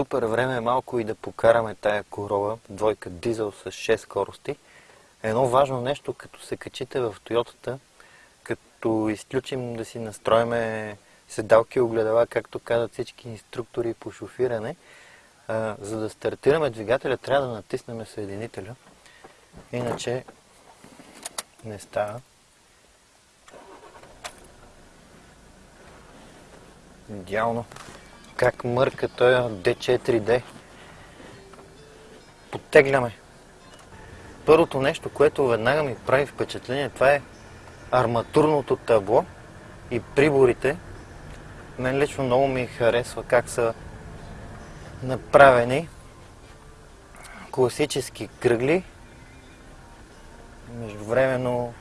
Супер време е малко и да покараме тая корола, двойка дизел с 6 скорости. Едно важно нещо, като се качите в Тойотата, като изключим да си настроиме седалки и огледала, както казват всички инструктори по шофиране, а, за да стартираме двигателя, трябва да натиснем съединителя. Иначе не става. Идеално. Как мърка той D4D. Подтегляме. Първото нещо, което веднага ми прави впечатление, това е арматурното табло и приборите. Мен лично много ми харесва как са направени класически кръгли, междувременно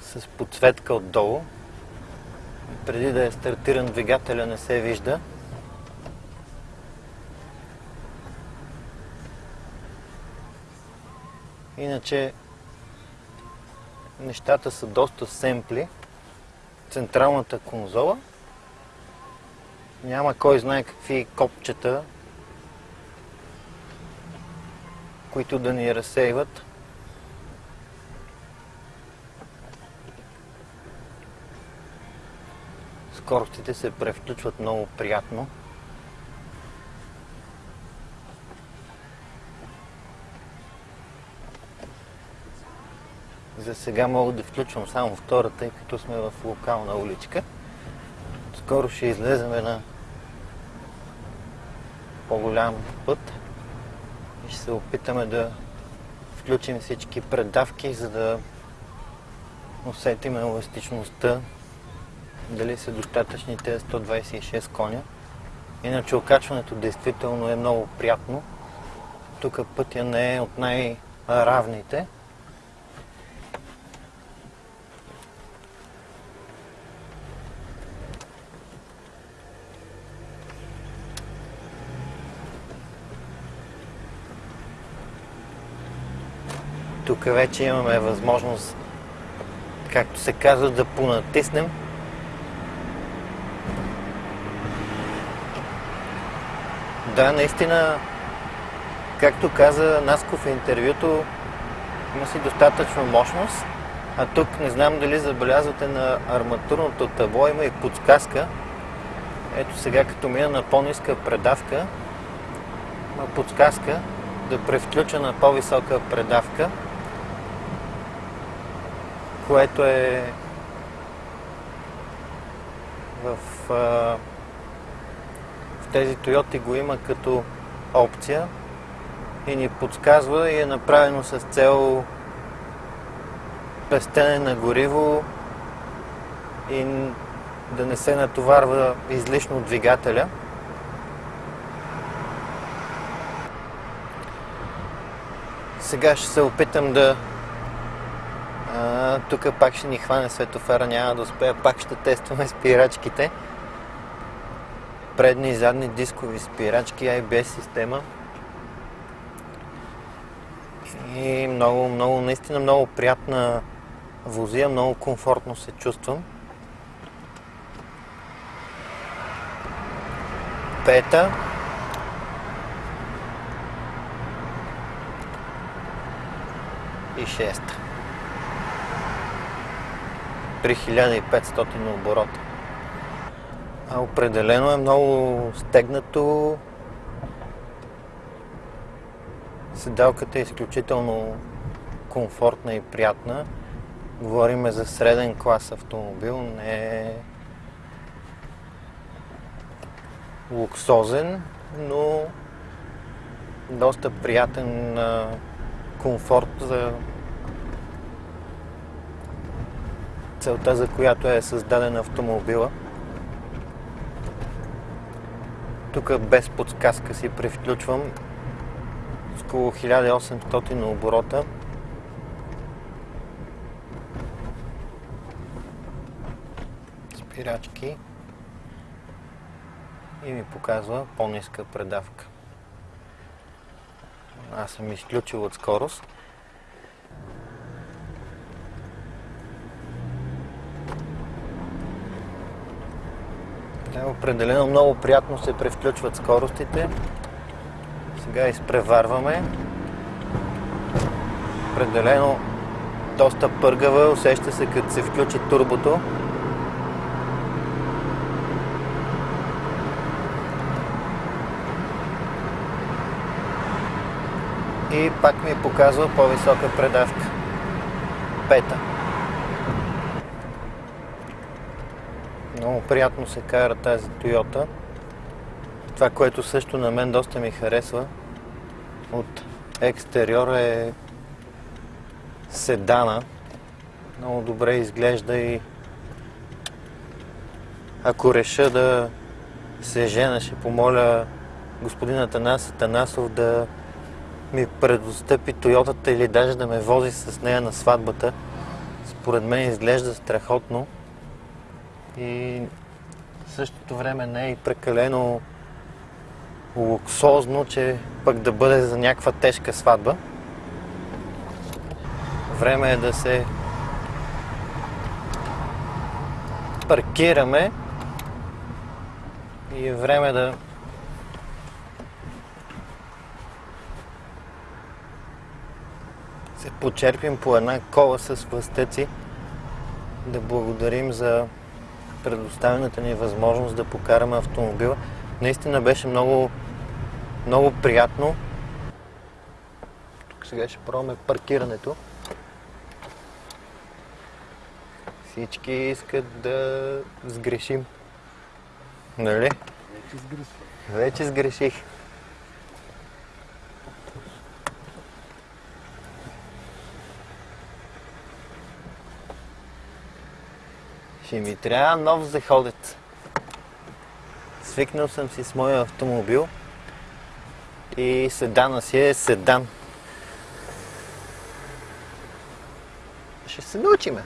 с подсветка отдолу. Преди да е стартиран двигателя не се вижда. Иначе нещата са доста семпли. Централната конзола. Няма кой знае какви копчета, които да ни разсейват. Скоростите се превключват много приятно. За сега мога да включвам само втората, тъй като сме в локална уличка. Скоро ще излезем на по-голям път и ще се опитаме да включим всички предавки, за да усетим еластичността, дали са достатъчни тези 126 коня. Иначе окачването действително е много приятно. Тук пътя не е от най-равните. Тук вече имаме възможност, както се казва, да понатиснем. Да, наистина, както каза Насков в интервюто, има си достатъчно мощност, а тук не знам дали забелязвате на арматурното табло, има и подсказка. Ето сега, като мина на по-ниска предавка, има подсказка да превключа на по-висока предавка което е в, в тези Toyota го има като опция и ни подсказва и е направено с цел пестене на гориво и да не се натоварва излишно двигателя. Сега ще се опитам да тук пак ще ни хване светофара, няма да успея. Пак ще тестваме спирачките. Предни и задни дискови спирачки, ABS система. И много, много, наистина много приятна возия, много комфортно се чувствам. Пета. И шеста при 1500 оборота. А определено е много стегнато. Седалката е изключително комфортна и приятна. Говориме за среден клас автомобил, не е луксозен, но доста приятен комфорт за целта, за която е създаден автомобила. Тук без подсказка си превключвам с около 1800 оборота. Спирачки и ми показва по-ниска предавка. Аз съм изключил от скорост. Да, определено много приятно се превключват скоростите. Сега изпреварваме. Определено доста пъргава, усеща се като се включи турбото. И пак ми е показва по-висока предавка. Пета. Много приятно се кара тази Toyota. Това, което също на мен доста ми харесва от екстериора е седана. Много добре изглежда и ако реша да се жена, ще помоля господин Атанас Атанасов да ми предостъпи Тойотата или даже да ме вози с нея на сватбата. Според мен изглежда страхотно и в същото време не е и прекалено луксозно, че пък да бъде за някаква тежка сватба. Време е да се паркираме и е време да се почерпим по една кола с властъци, да благодарим за предоставената ни възможност да покараме автомобила. Наистина беше много, много приятно. Тук сега ще пробваме паркирането. Всички искат да сгрешим. Нали? Вече сгреших. Вече сгреших. Ще ми трябва нов заходец. Свикнал съм си с моя автомобил и седана си е седан. Ще се научиме.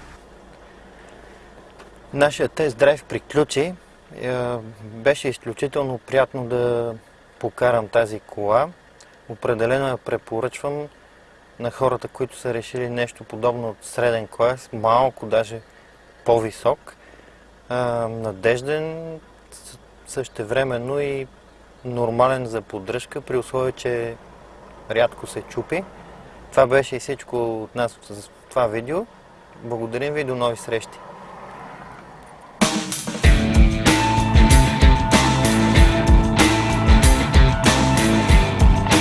Нашия тест драйв приключи. Е, Беше изключително приятно да покарам тази кола. Определено я препоръчвам на хората, които са решили нещо подобно от среден клас, малко даже по-висок. А, надежден, същевременно и нормален за поддръжка, при условие, че рядко се чупи. Това беше и всичко от нас с това видео. Благодарим ви и до нови срещи!